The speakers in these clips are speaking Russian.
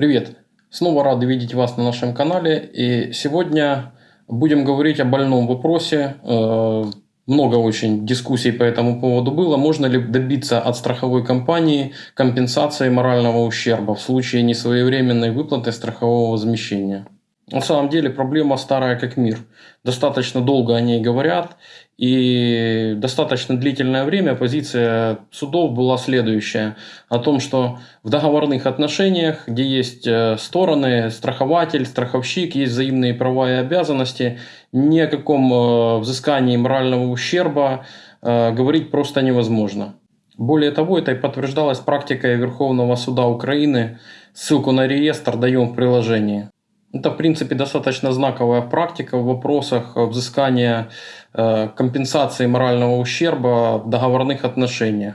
Привет! Снова рады видеть вас на нашем канале. И сегодня будем говорить о больном вопросе. Э, много очень дискуссий по этому поводу было. Можно ли добиться от страховой компании компенсации морального ущерба в случае несвоевременной выплаты страхового возмещения? На самом деле проблема старая как мир. Достаточно долго о ней говорят, и достаточно длительное время позиция судов была следующая. О том, что в договорных отношениях, где есть э, стороны, страхователь, страховщик, есть взаимные права и обязанности, ни о каком э, взыскании морального ущерба э, говорить просто невозможно. Более того, это и подтверждалось практикой Верховного суда Украины. Ссылку на реестр даем в приложении. Это, в принципе, достаточно знаковая практика в вопросах взыскания э, компенсации морального ущерба в договорных отношениях.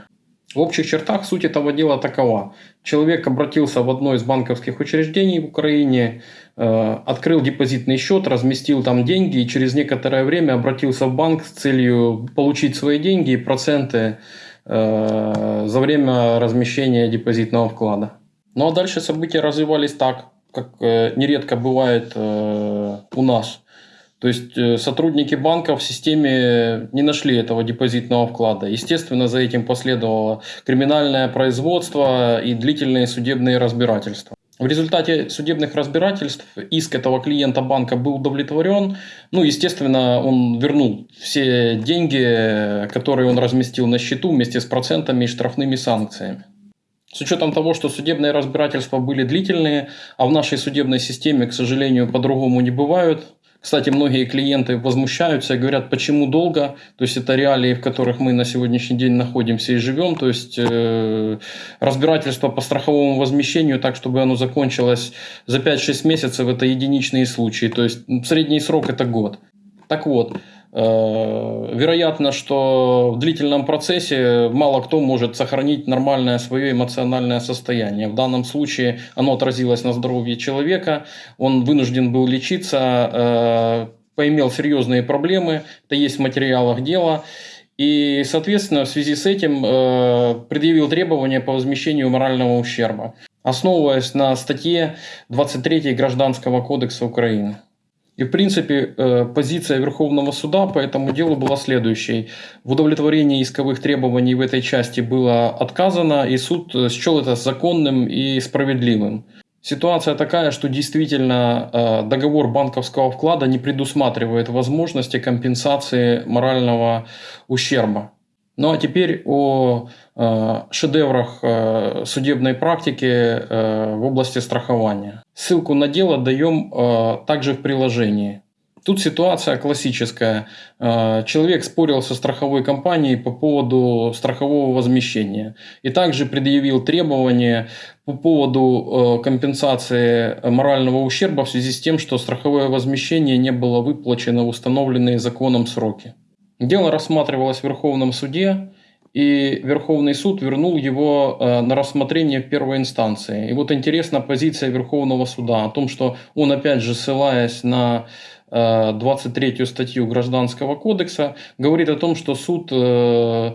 В общих чертах суть этого дела такова. Человек обратился в одно из банковских учреждений в Украине, э, открыл депозитный счет, разместил там деньги и через некоторое время обратился в банк с целью получить свои деньги и проценты э, за время размещения депозитного вклада. Ну а дальше события развивались так как э, нередко бывает э, у нас. То есть э, сотрудники банка в системе не нашли этого депозитного вклада. Естественно, за этим последовало криминальное производство и длительные судебные разбирательства. В результате судебных разбирательств иск этого клиента банка был удовлетворен. Ну, естественно, он вернул все деньги, которые он разместил на счету вместе с процентами и штрафными санкциями. С учетом того, что судебные разбирательства были длительные, а в нашей судебной системе, к сожалению, по-другому не бывают. Кстати, многие клиенты возмущаются и говорят, почему долго. То есть это реалии, в которых мы на сегодняшний день находимся и живем. То есть э, разбирательство по страховому возмещению так, чтобы оно закончилось за 5-6 месяцев, это единичные случаи. То есть средний срок это год. Так вот, вероятно, что в длительном процессе мало кто может сохранить нормальное свое эмоциональное состояние. В данном случае оно отразилось на здоровье человека, он вынужден был лечиться, э, поимел серьезные проблемы, это есть в материалах дела. И, соответственно, в связи с этим э, предъявил требования по возмещению морального ущерба, основываясь на статье 23 Гражданского кодекса Украины. И, в принципе, э, позиция Верховного суда по этому делу была следующей. В удовлетворении исковых требований в этой части было отказано, и суд э, счел это законным и справедливым. Ситуация такая, что действительно э, договор банковского вклада не предусматривает возможности компенсации морального ущерба. Ну а теперь о э, шедеврах э, судебной практики э, в области страхования. Ссылку на дело даем также в приложении. Тут ситуация классическая. Человек спорил со страховой компанией по поводу страхового возмещения и также предъявил требования по поводу компенсации морального ущерба в связи с тем, что страховое возмещение не было выплачено в установленные законом сроки. Дело рассматривалось в Верховном суде, и Верховный суд вернул его э, на рассмотрение в первой инстанции. И вот интересна позиция Верховного суда о том, что он, опять же, ссылаясь на 23 э, статью Гражданского кодекса, говорит о том, что суд э,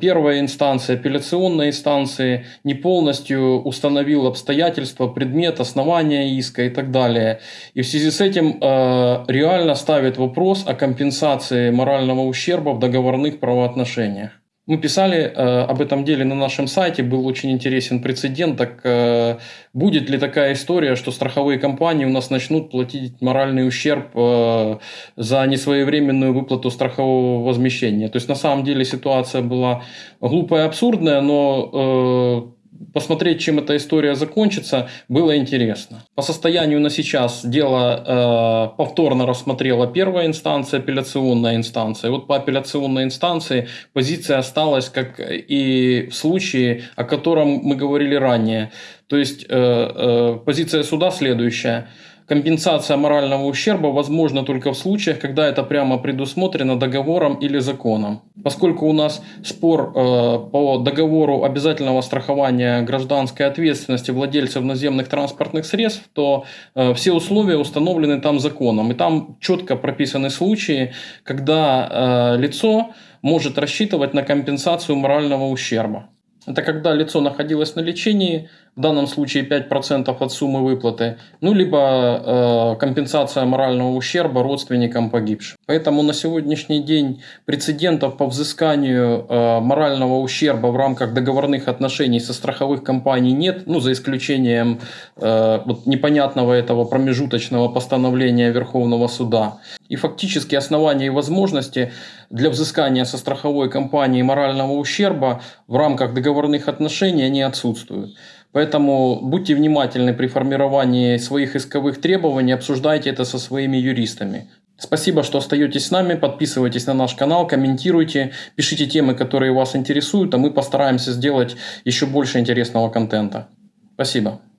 первая инстанция, апелляционная инстанция не полностью установил обстоятельства, предмет, основания иска и так далее. И в связи с этим э, реально ставит вопрос о компенсации морального ущерба в договорных правоотношениях. Мы писали э, об этом деле на нашем сайте, был очень интересен прецедент. Так э, будет ли такая история, что страховые компании у нас начнут платить моральный ущерб э, за несвоевременную выплату страхового возмещения? То есть на самом деле ситуация была глупая абсурдная, но э, посмотреть, чем эта история закончится, было интересно. По состоянию на сейчас дело э, повторно рассмотрела первая инстанция, апелляционная инстанция. Вот по апелляционной инстанции позиция осталась, как и в случае, о котором мы говорили ранее. То есть э, э, позиция суда следующая – Компенсация морального ущерба возможна только в случаях, когда это прямо предусмотрено договором или законом. Поскольку у нас спор э, по договору обязательного страхования гражданской ответственности владельцев наземных транспортных средств, то э, все условия установлены там законом. И там четко прописаны случаи, когда э, лицо может рассчитывать на компенсацию морального ущерба. Это когда лицо находилось на лечении, в данном случае 5% от суммы выплаты, ну, либо э, компенсация морального ущерба родственникам погибших. Поэтому на сегодняшний день прецедентов по взысканию э, морального ущерба в рамках договорных отношений со страховых компаний нет, ну, за исключением э, вот непонятного этого промежуточного постановления Верховного суда. И фактически основания и возможности для взыскания со страховой компании морального ущерба в рамках договорных отношений они отсутствуют. Поэтому будьте внимательны при формировании своих исковых требований, обсуждайте это со своими юристами. Спасибо, что остаетесь с нами, подписывайтесь на наш канал, комментируйте, пишите темы, которые вас интересуют, а мы постараемся сделать еще больше интересного контента. Спасибо.